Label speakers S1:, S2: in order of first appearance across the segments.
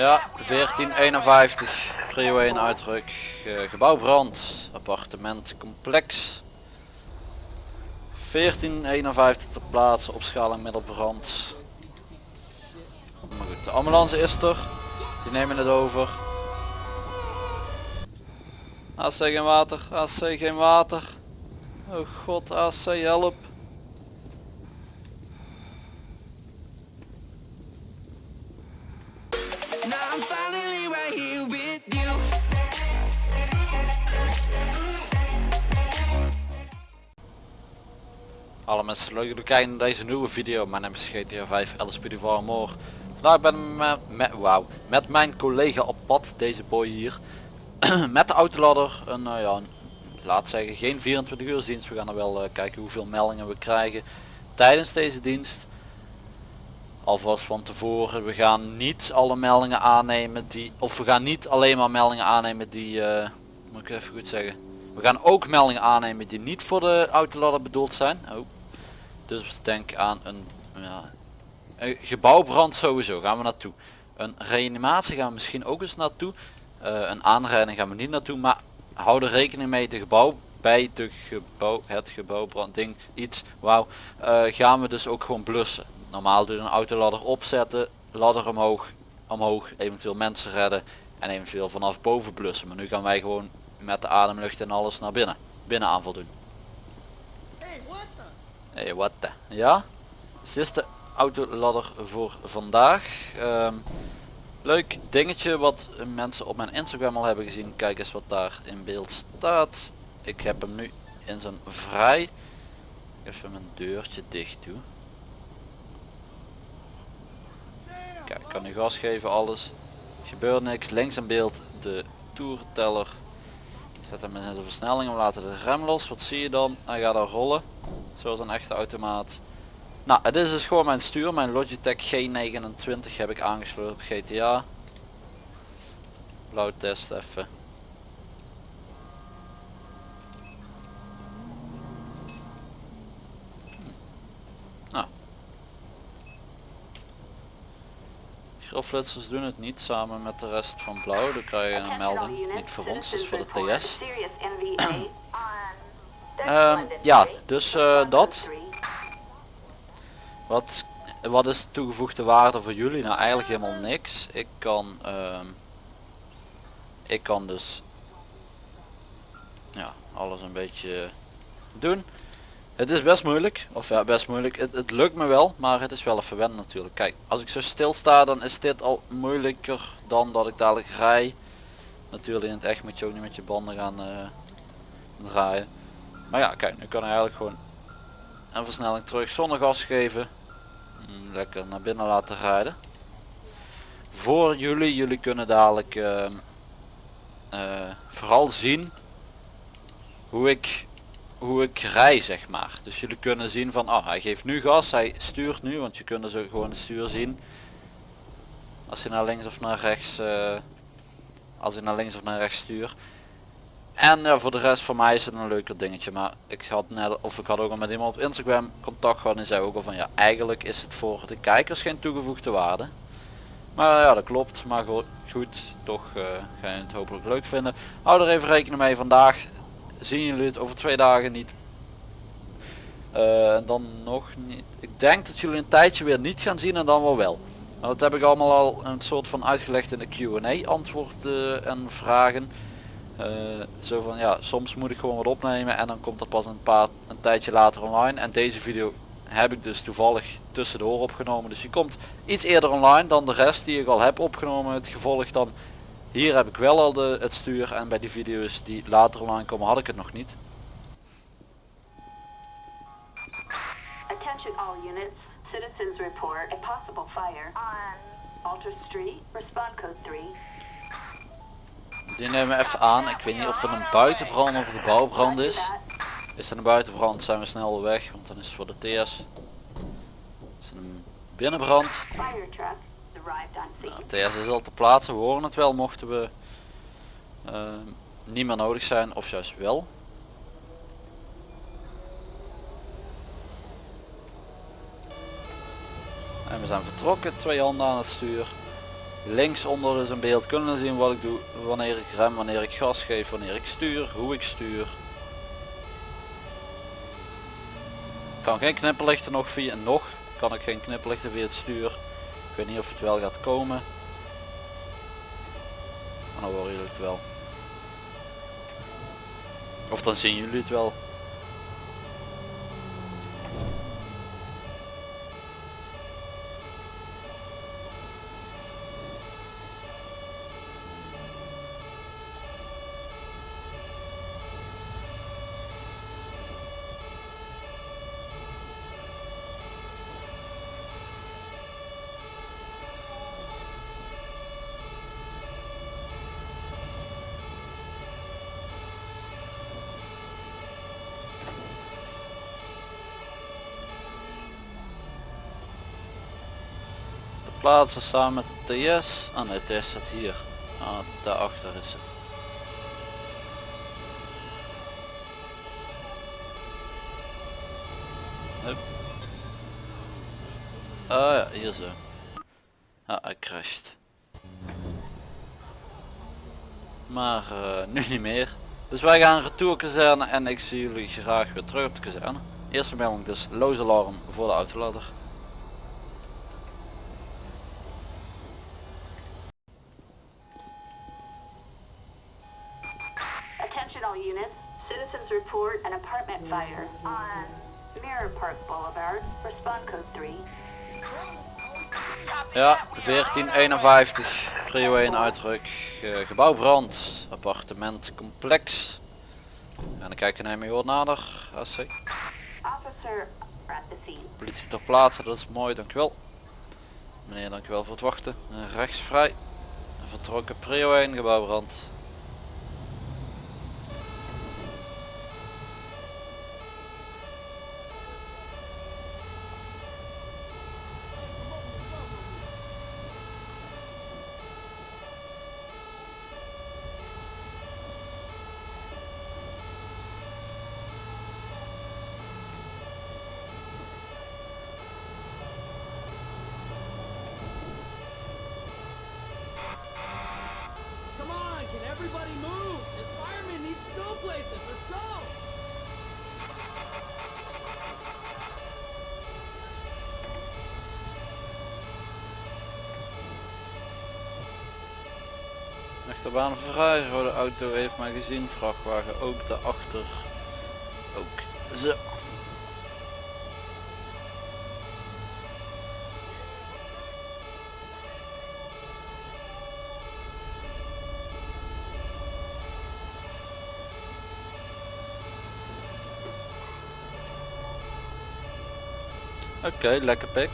S1: Ja, 1451. Prio 1 uitruk. Uh, gebouwbrand. Appartementcomplex. 1451 ter plaatse. Opschaling middelbrand. Maar goed, de ambulance is er. Die nemen het over. AC geen water. AC geen water. Oh god, AC help. Alle mensen leuk dat kijken naar deze nieuwe video. Mijn naam is GTA 5 LSP More. Vandaag ben ik met, met, wow, met mijn collega op pad, deze boy hier. met de autoladder. Een, uh, ja, laat zeggen geen 24 uur dienst. We gaan er wel uh, kijken hoeveel meldingen we krijgen tijdens deze dienst. Alvast van tevoren. We gaan niet alle meldingen aannemen die... Of we gaan niet alleen maar meldingen aannemen die... Uh, moet ik even goed zeggen. We gaan ook meldingen aannemen die niet voor de autoladder bedoeld zijn. Oh. Dus denk aan een, ja, gebouwbrand sowieso gaan we naartoe. Een reanimatie gaan we misschien ook eens naartoe. Uh, een aanrijding gaan we niet naartoe. Maar hou er rekening mee de gebouw bij de gebouw, het gebouwbranding iets. Wauw. Uh, gaan we dus ook gewoon blussen. Normaal doe je een autoladder opzetten, ladder omhoog, omhoog, eventueel mensen redden en eventueel vanaf boven blussen. Maar nu gaan wij gewoon met de ademlucht en alles naar binnen. Binnen aanval doen. Hey, wat the? Ja? Dus dit is de autoladder voor vandaag. Ehm, leuk dingetje wat mensen op mijn Instagram al hebben gezien. Kijk eens wat daar in beeld staat. Ik heb hem nu in zijn vrij. Even mijn deurtje dicht doen. Kijk, ik kan nu gas geven alles. Gebeurt niks. Links in beeld de toerteller. Zet hem in de versnelling. We laten de rem los. Wat zie je dan? Hij gaat er rollen. Zoals een echte automaat. Nou, het is dus gewoon mijn stuur. Mijn Logitech G29 heb ik aangesloten op GTA. Blauw test even. Nou. Grillflitsers doen het niet samen met de rest van blauw. Dan krijg je een melding. Niet voor ons, dus voor de TS. Um, ja, dus uh, dat. Wat, wat is de toegevoegde waarde voor jullie? Nou eigenlijk helemaal niks. Ik kan, um, ik kan dus ja, alles een beetje doen. Het is best moeilijk, of ja best moeilijk, het, het lukt me wel, maar het is wel even wennen natuurlijk. Kijk, als ik zo stil sta dan is dit al moeilijker dan dat ik dadelijk rij. Natuurlijk in het echt moet je ook niet met je banden gaan uh, draaien. Maar ja, kijk, nu kan hij eigenlijk gewoon een versnelling terug zonder gas geven. Mm, lekker naar binnen laten rijden. Voor jullie, jullie kunnen dadelijk uh, uh, vooral zien hoe ik, hoe ik rij zeg maar. Dus jullie kunnen zien van, oh hij geeft nu gas, hij stuurt nu, want je kunt zo gewoon het stuur zien. Als hij naar links of naar rechts, uh, als hij naar links of naar rechts stuurt. En ja, voor de rest voor mij is het een leuker dingetje. Maar ik had net, of ik had ook al met iemand op Instagram contact gehad en zei ook al van ja, eigenlijk is het voor de kijkers geen toegevoegde waarde. Maar ja, dat klopt. Maar goed, goed toch uh, ga je het hopelijk leuk vinden. Hou er even rekening mee. Vandaag zien jullie het over twee dagen niet. Uh, dan nog niet. Ik denk dat jullie een tijdje weer niet gaan zien en dan wel wel. Maar dat heb ik allemaal al een soort van uitgelegd in de Q&A antwoorden en vragen. Uh, zo van ja, soms moet ik gewoon wat opnemen en dan komt dat pas een paar een tijdje later online. En deze video heb ik dus toevallig tussendoor opgenomen. Dus die komt iets eerder online dan de rest die ik al heb opgenomen. Het gevolg dan hier heb ik wel al de, het stuur en bij die video's die later online komen had ik het nog niet. Attention all units. Citizens report a possible fire on Alter Street. Respond code 3. Die nemen we even aan. Ik weet niet of het een buitenbrand of een gebouwbrand is. Is het een buitenbrand zijn we snel weg, want dan is het voor de TS. Is het een binnenbrand? Nou, TS is al te plaatsen, we horen het wel. Mochten we uh, niet meer nodig zijn of juist wel. En we zijn vertrokken, twee handen aan het stuur. links onder dus in beeld. Kunnen zien wat ik doe wanneer ik rem wanneer ik gas geef wanneer ik stuur hoe ik stuur. Kan geen knipperlichten nog via nog kan ik geen knipperlichten via het stuur weet niet of het wel gaat komen. Maar dan horen jullie het wel. Of dan zien jullie het wel plaatsen samen met de TS. Ah nee, TS staat hier. Ah, daarachter is het. Ah ja, hier zo. Ah, hij crasht. Maar uh, nu niet meer. Dus wij gaan retour kazerne en ik zie jullie graag weer terug op de kazerne. Eerste melding dus loze alarm voor de autolader.
S2: Units. Citizens report an apartment fire on Mirror Park Boulevard. Respond code 3.
S1: Ja, 1451, prio 1 uitdruk, uh, gebouwbrand, appartementcomplex. En dan kijken naar wat nader, AC. Politie ter plaatse, dat is mooi, dankjewel. Meneer, dankjewel voor het wachten. En rechts vrij. Vertrokken prio 1, gebouwbrand.
S3: Places. Let's go.
S1: Achterbaan vrij, rode auto heeft mij gezien, vrachtwagen ook daarachter. Ook. Zo. Oké, lekker pik.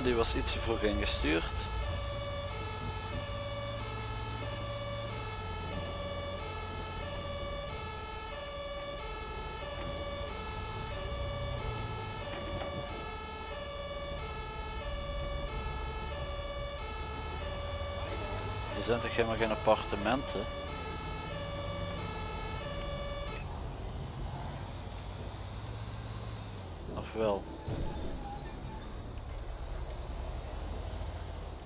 S1: Die was iets te vroeg ingestuurd. Er zijn toch helemaal geen appartementen? Of wel?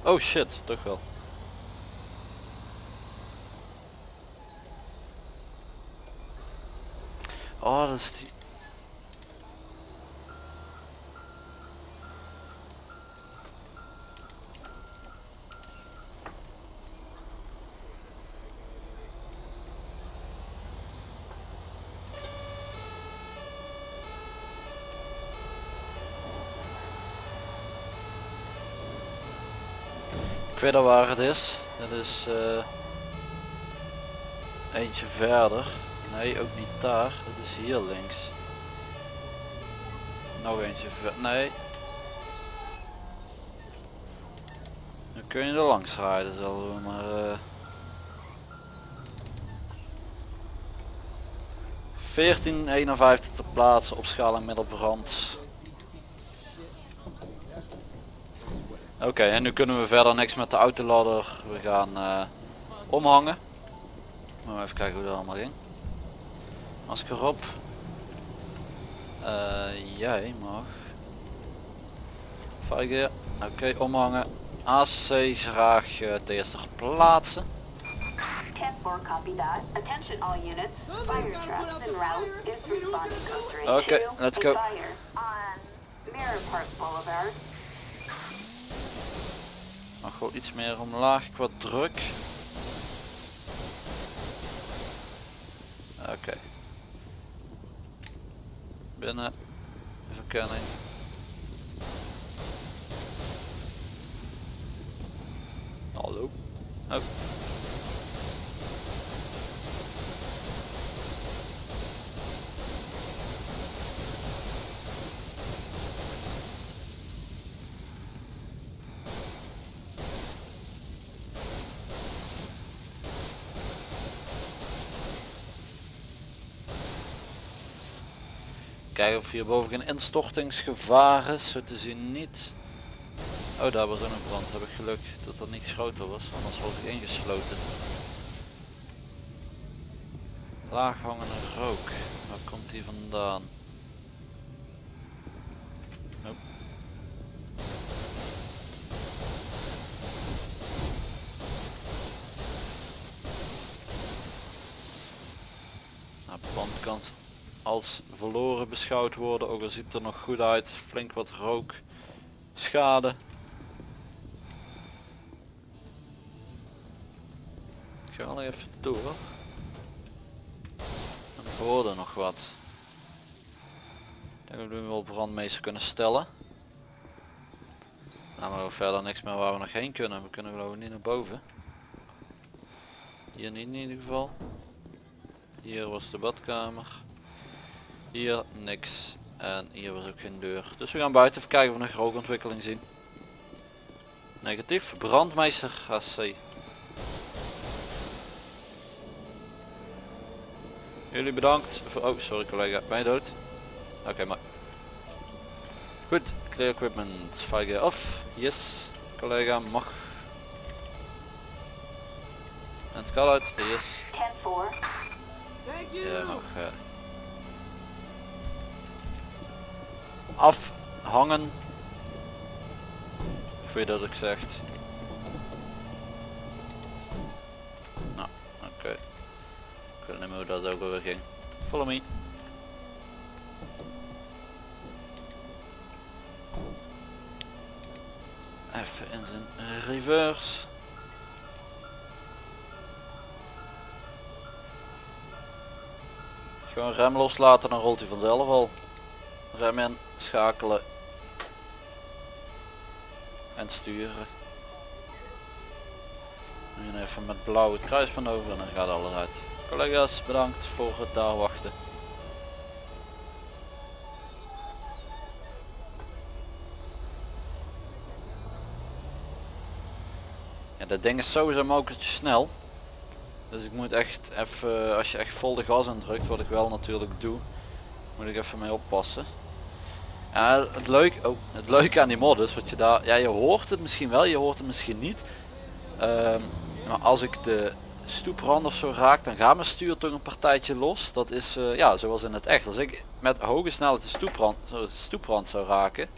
S1: Oh shit, toch wel. Oh, dat is die... Waar het is. Het is eh, eentje verder. Nee, ook niet daar. Het is hier links. Nog eentje ver. Nee. Nu kun je er langs rijden zullen we maar... eh 1451 te plaatsen, opschaling middelbrand. Oké, en nu kunnen we verder niks met de autoladder. We gaan eh, omhangen. Maar even kijken hoe dat allemaal ging. Masker op. Eh, jij mag. Vijgen. Oké, omhangen. AC graag eh, ten eerste plaatsen.
S2: 10-4, copy that. Attention all units.
S3: Somebody's
S2: Fire
S3: gotta
S2: trap
S3: put out
S2: en
S3: the
S2: route
S3: fire.
S2: is
S3: I mean, who's gonna
S2: responding
S3: do
S2: code
S3: it?
S2: 3
S1: Okay, let's go.
S2: Fire on Mirror Park Boulevard.
S1: Mag wel iets meer omlaag qua druk. Oké. Binnen. Verkenning. Hallo. Oh. Kijken of hierboven geen instortingsgevaar is, zo te zien niet. Oh, daar was ook een brand. Heb ik geluk dat dat niet groter was, anders was ik ingesloten. Laaghangende rook. Waar komt die vandaan? Nope. Nou, brand kan als beschouwd worden, ook al ziet het er nog goed uit. Flink wat rook, schade. Ik ga wel even door. En hoorde nog wat. Denk dat we nu wel brandmeester kunnen stellen. Nou, maar verder niks meer waar we nog heen kunnen. We kunnen geloof ik niet naar boven. Hier niet in ieder geval. Hier was de badkamer. Hier niks. En hier was ook geen deur. Dus we gaan buiten even kijken of we nog rookontwikkeling zien. Negatief. Brandmeester HC. Jullie bedankt voor... Oh, sorry collega. Ben je dood? Oké, maar... Goed. Clear equipment. Fire off. Yes. Collega mag. En het kan uit. Yes.
S2: 10-4.
S3: Thank you.
S1: Ja, mag. Afhangen. Voor je dat ik zegt. Nou, oké. Ik weet niet meer hoe dat ook alweer ging. Follow me. Even in zijn reverse. Gewoon rem loslaten, dan rolt hij vanzelf al. Rem in, schakelen. En sturen. En even met blauw het kruispunt over en dan gaat alles uit. Collega's, bedankt voor het daar wachten. Ja, dat ding is sowieso mogelijk snel. Dus ik moet echt even, als je echt vol de gas indrukt, wat ik wel natuurlijk doe, moet ik even mee oppassen. Het leuke, oh, het leuke aan die mod is wat je daar, ja je hoort het misschien wel, je hoort het misschien niet. Ehm, maar als ik de stoeprand of zo raak, dan gaat mijn stuur toch een partijtje los. Dat is eh, ja zoals in het echt. Als ik met hoge snelheid de stoeprand, zo stoeprand zou raken.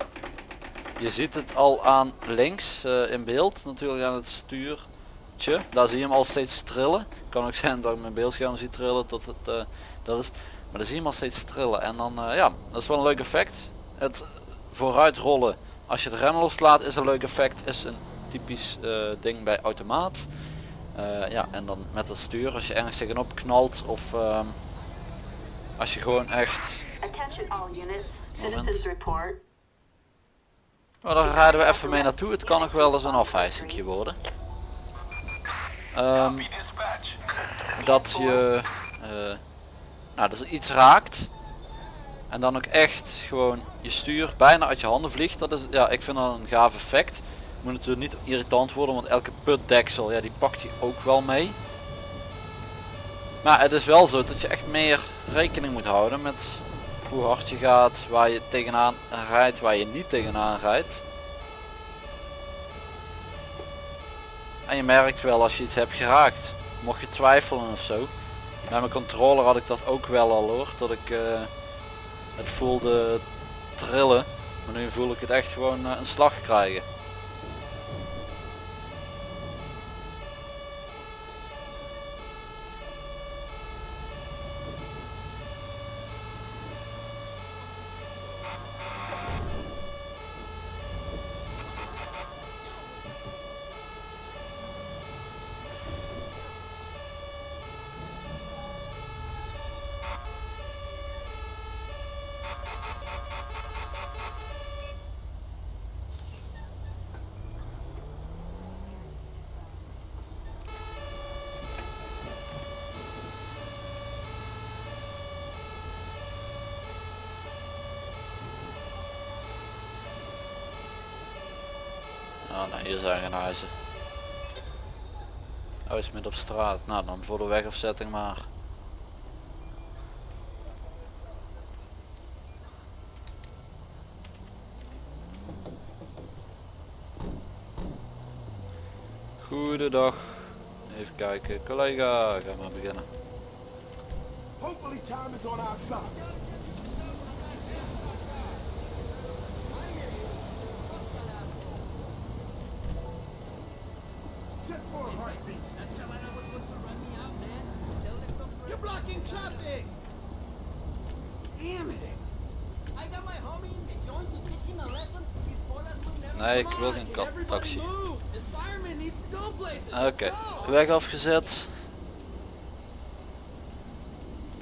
S1: Je ziet het al aan links eh, in beeld, natuurlijk aan het stuurtje. Daar zie je hem al steeds trillen. Kan ook zijn dat ik mijn beeldscherm zie trillen tot het eh, dat is. Maar dan zie je hem al steeds trillen. En dan ja, dat is wel een leuk effect. Het vooruit rollen als je de rem loslaat is een leuk effect. Is een typisch eh, ding bij automaat. Eh, ja, en dan met het stuur als je ergens tegenop knalt of ehm, als je gewoon echt... Moment. Oh, daar rijden we even mee naartoe. Het kan nog wel eens een afwijzingje worden. Ehm, dat je eh, nou, dat er iets raakt en dan ook echt gewoon je stuur bijna uit je handen vliegt. Dat is, ja, ik vind dat een gaaf effect. Moet natuurlijk niet irritant worden, want elke putdeksel, ja die pakt hij ook wel mee. Maar het is wel zo dat je echt meer rekening moet houden met hoe hard je gaat, waar je tegenaan rijdt, waar je niet tegenaan rijdt. En je merkt wel als je iets hebt geraakt. Mocht je twijfelen of zo. Bij mijn controller had ik dat ook wel al hoor. Dat ik eh, het voelde trillen. Maar nu voel ik het echt gewoon eh, een slag krijgen. Nee, hier zijn geen huizen. Oh, is midden op straat. Nou, dan voor de wegafzetting maar. Goedendag. Even kijken. Collega, ga maar beginnen.
S4: Time is on our side.
S1: Nee, ik wil geen kat- taxi.
S3: places.
S1: Oké, weg afgezet.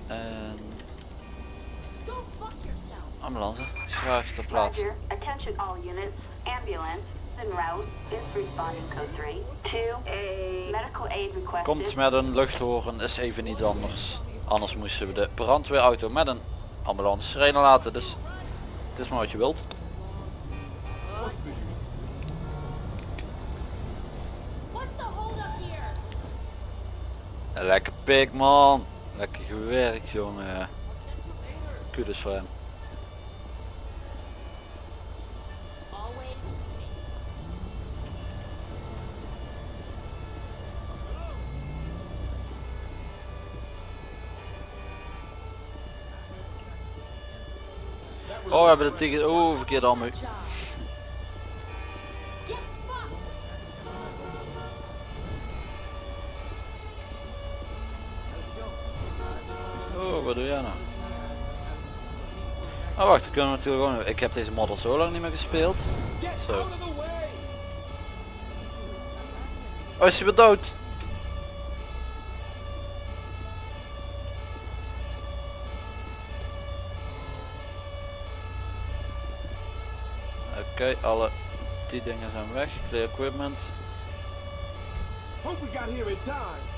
S1: En ambulance, graag ter plaatse.
S2: Roger. Attention all units. Ambulance en route is responding code 3 to a medical aid requested.
S1: Komt met een luchthoren, is even niet anders. Anders moesten we de brandweerauto met een ambulance sirene laten, dus het is maar wat je wilt. Pik man, lekker gewerkt jongen. Kudos voor hem. Oh we hebben de ticket, oh verkeerd allemaal. Doe jij nou? Oh wacht, dan kunnen we natuurlijk gewoon, ik heb deze model zo lang niet meer gespeeld. Zo. Oh is hij weer dood? Oké, alle die dingen zijn weg. Clear equipment.
S4: Hope we got here in time.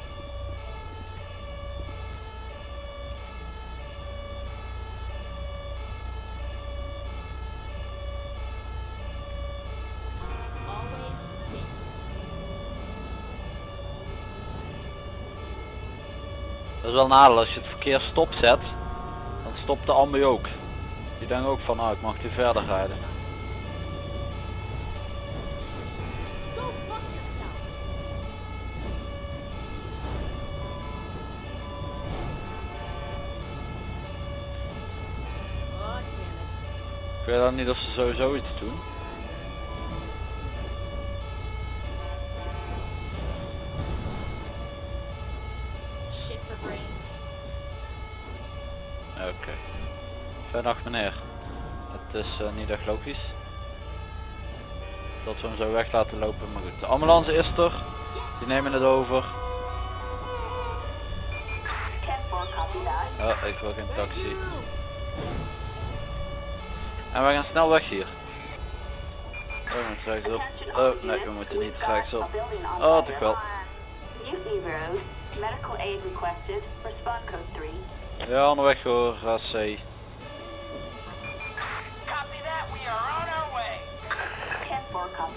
S1: Dat is wel een nadeel als je het verkeer stopzet. Dan stopt de ambu ook. Die denkt ook van nou ik mag hier verder rijden.
S5: Oh.
S1: Ik weet dan niet of ze sowieso iets doen.
S5: Shit for brains.
S1: Oké. Fijne dag meneer. Het is eh, niet echt logisch. Dat we hem zo weg laten lopen, maar goed. De ambulance is er. Die nemen het over.
S2: 10-4, copy that.
S1: Oh, ik wil geen taxi. En we gaan snel weg hier. Oh, we moeten rechtsop. Oh, nee, we moeten niet rechtsop. Oh, toch wel.
S2: on Mutiny Road. Medical aid requested. Respond code 3.
S1: Ja, onderweg hoor, AC.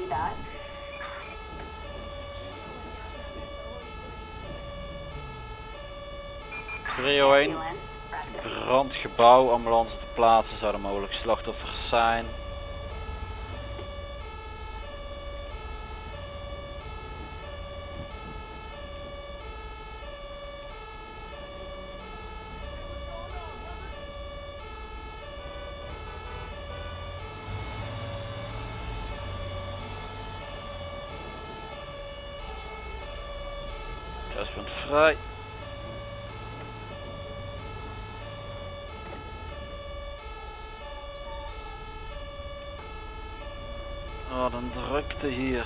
S2: atividad.
S1: Rio 1, brandgebouw, ambulance te plaatsen, zouden mogelijk slachtoffers zijn. Vrij. Wat een drukte hier.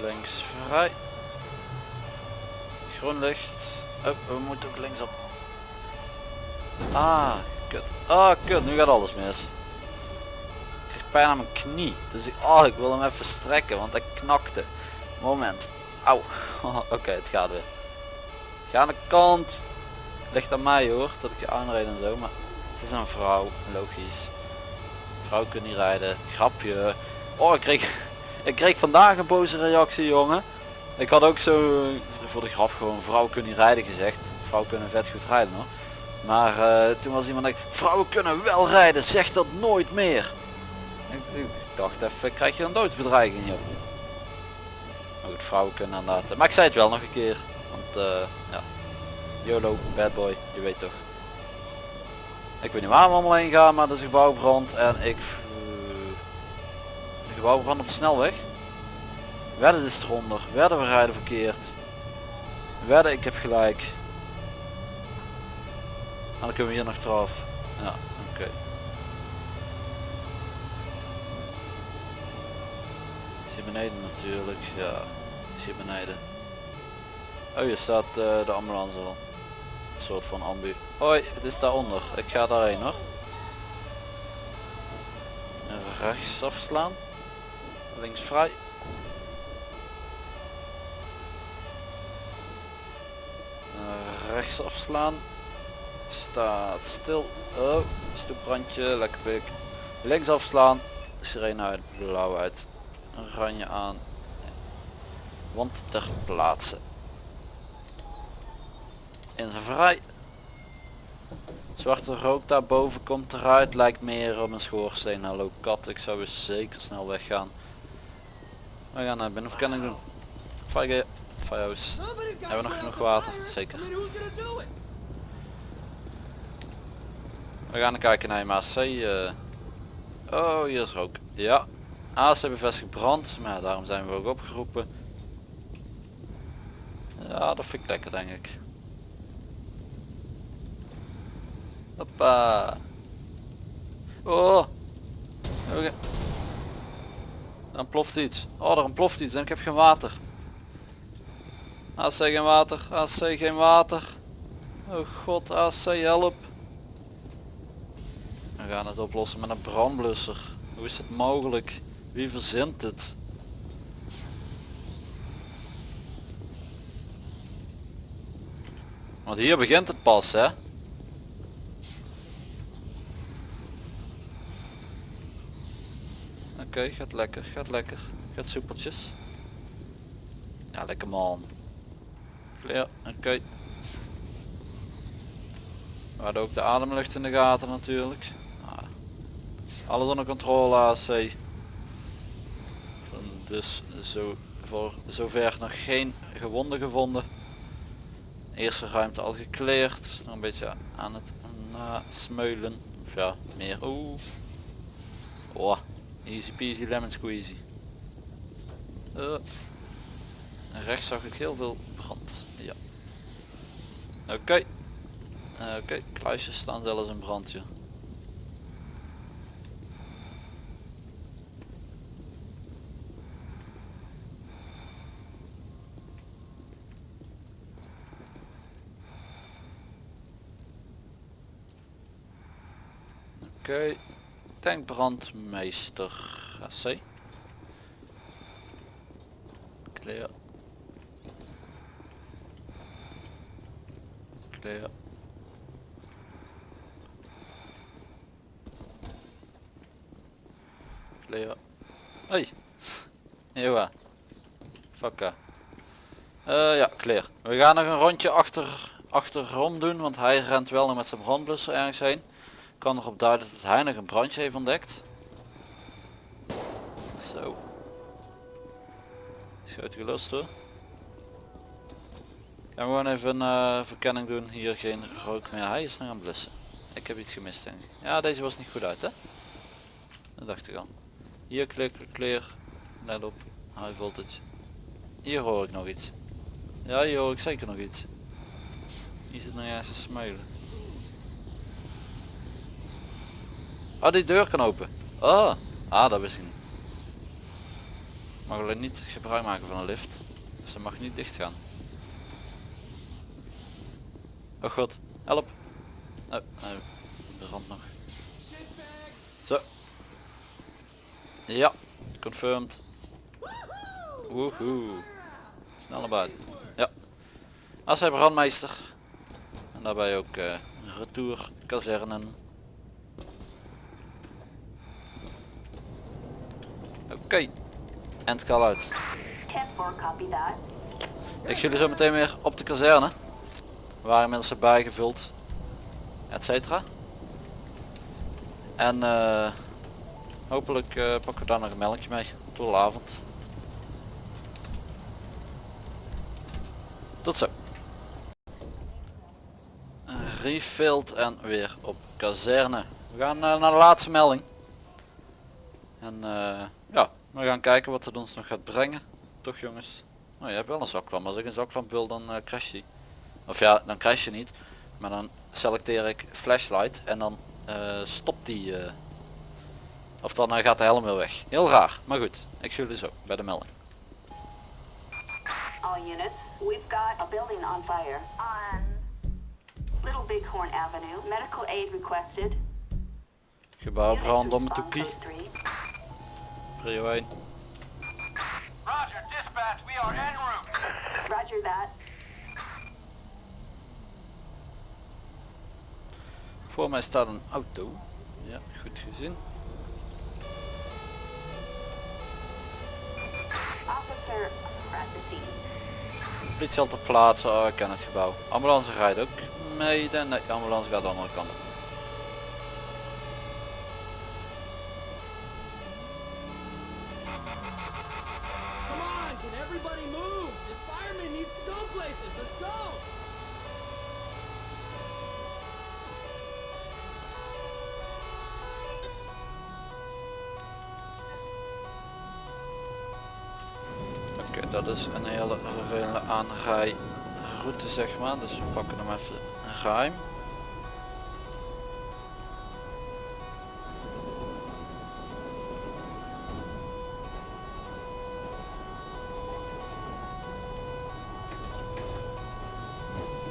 S1: Links vrij. Groen licht. Oh, we moeten ook linksop. Ah, kut. Ah, kut. Nu gaat alles mis. Ik krijg pijn aan mijn knie. Dus ik, oh, ik wil hem even strekken, want hij knakte. Moment. Auw. Oké, het gaat weer. Ga aan de kant. Ligt aan mij hoor, dat ik je aanrijd en zo. Maar het is een vrouw, logisch. Vrouw kan niet rijden. Grapje. Oh, ik kreeg, ik kreeg vandaag een boze reactie, jongen. Ik had ook zo voor de grap gewoon vrouw kunnen rijden gezegd. Vrouwen kunnen vet goed rijden hoor. Maar eh, toen was iemand like, vrouwen kunnen wel rijden, zeg dat nooit meer. Ik, dacht even, krijg je een doodsbedreiging joh. Maar goed, vrouwen kunnen inderdaad. eh, Maar ik zei het wel nog een keer. Want eh, ja. YOLO, bad boy, je weet toch. Ik weet niet waar we allemaal heen gaan, maar er is een gebouwbrand en ik... eh, een gebouwbrand op de snelweg. Werden is eronder, werden we rijden verkeerd. Werden ik heb gelijk. En dan kunnen we hier nog eraf. Ja, oké. Is hier beneden natuurlijk, ja. Is hier beneden. Oh, hier staat eh, de ambulance al. Een soort van ambu. Hoi, het is daaronder. Ik ga daarheen hoor. Rechts afslaan. Links vrij. Rechts afslaan. Staat stil. Oh, stoepbrandje, lekker pik. Links afslaan. Sirene blauw uit. Oranje aan. Want ter plaatse. In zijn vrij. Zwarte rook daarboven komt eruit. Lijkt meer op een schoorsteen. Hallo kat, ik zou eens zeker snel weggaan. We gaan naar binnen. Of kan ik doen? Firehouse. Hebben we nog genoeg water? Zeker. We gaan kijken naar je MAC. eh. Oh, hier is rook. Ja. AC bevestigd brand. Maar daarom zijn we ook opgeroepen. Ja, dat vind ik lekker denk ik. Hoppa. Oh. Dan ploft iets. Oh, er ontploft iets en ik heb geen water. AC geen water. AC geen water. Oh god, AC help. We gaan het oplossen met een brandblusser. Hoe is het mogelijk? Wie verzint het? Want hier begint het pas hè. Oké, gaat lekker, gaat lekker. Gaat soepeltjes. Ja, lekker man. Ja, oké. We hadden ook de ademlucht in de gaten natuurlijk. Ah. Alles onder controle AC. Dus zo, voor zover nog geen gewonden gevonden. Eerste ruimte al gekleerd. Is nog een beetje aan het nasmeulen. Of ja, meer. Oeh. Oh, easy peasy lemon squeezy. Eh. Rechts zag ik heel veel brand. Oké. Oké, kluisjes staan zelfs in brandje. Oké, tankbrandmeester. AC. Clear. Clear. Clear. Hey. Ewa. Fakka. Eh ja, clear. We gaan nog een rondje achter, achterom doen, want hij rent wel nog met zijn brandblusser ergens heen. Kan erop duiden dat hij nog een brandje heeft ontdekt. Zo. Schuit gelust hoor. We gewoon even een eh, verkenning doen. Hier geen rook meer. Hij is nog aan blussen. Ik heb iets gemist denk ik. Ja deze was niet goed uit hè. Dat dacht ik al. Hier klik, clear. Let op. High voltage. Hier hoor ik nog iets. Ja hier hoor ik zeker nog iets. Hier zit nog ergens te smuilen. Oh die deur kan open. Oh. Ah dat wist ik. Mag alleen niet gebruik maken van een lift. Dus ze mag niet dicht gaan. Oh god, help. Oh, oh, de rand nog. Zo. Ja, confirmed. Woehoe. Snel naar buiten. Ja. Als hij brandmeester. En daarbij ook eh retour kazernen. Oké. En call uit.
S2: 10-4, copy that.
S1: Ik zie jullie zo meteen weer op de kazerne. Waar inmiddels bijgevuld. Etcetera. En eh, hopelijk eh, pakken we daar nog een melkje mee. Tot avond. Tot zo. Refilled en weer op kazerne. We gaan eh, naar de laatste melding. En ja, we gaan kijken wat het ons nog gaat brengen. Toch jongens. Nou, je hebt wel een zaklamp. Als ik een zaklamp wil dan crash die. Of ja, dan crash je niet. Maar dan selecteer ik flashlight en dan eh, stopt die. eh, of dan eh, gaat de helm weer weg. Heel raar. Maar goed, ik zie jullie zo bij de melding.
S2: All units, we've got a building on fire on Little Bighorn Avenue. Medical aid requested.
S1: Gebouw
S2: Units
S1: brand om
S2: respond
S1: toepie. Prio 1.
S6: Roger, dispatch, we are en route.
S2: Roger that.
S1: Voor mij staat een auto. Ja, goed gezien. Politie al ter plaatse. Oh, ik ken het gebouw. Ambulance rijdt ook mede. Nee, de ambulance gaat de andere kant op. aanrijroute zeg maar. Dus we pakken hem even ruim.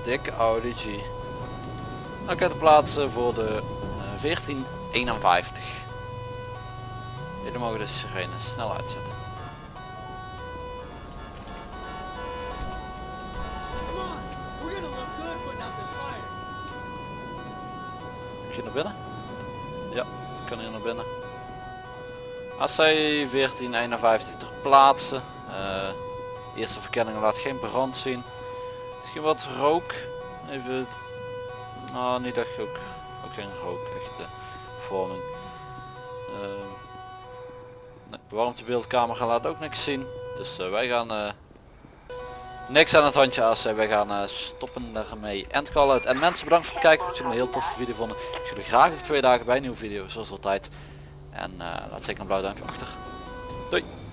S1: Dikke Audi G. Oké, de plaatsen voor de eh, 1451. Jullie mogen de sirene snel uitzetten. Binnen? Ja, ik kan hier naar binnen. AC 1451 ter plaatse. Eh, eerste verkenning laat geen brand zien. Misschien wat rook. Even. Nou, niet echt ook. Ook geen rook, echt eh, vorming. Ehm, nee, de warmtebeeldcamera laat ook niks zien. Dus eh, wij gaan eh, niks aan het handje AC. Wij gaan eh, stoppen daarmee. End call uit. En mensen bedankt voor het kijken. Dat jullie een heel toffe video vonden. Ik jullie graag over twee dagen bij een nieuwe video zoals altijd. En eh, laat zeker een blauw duimpje achter. Doei.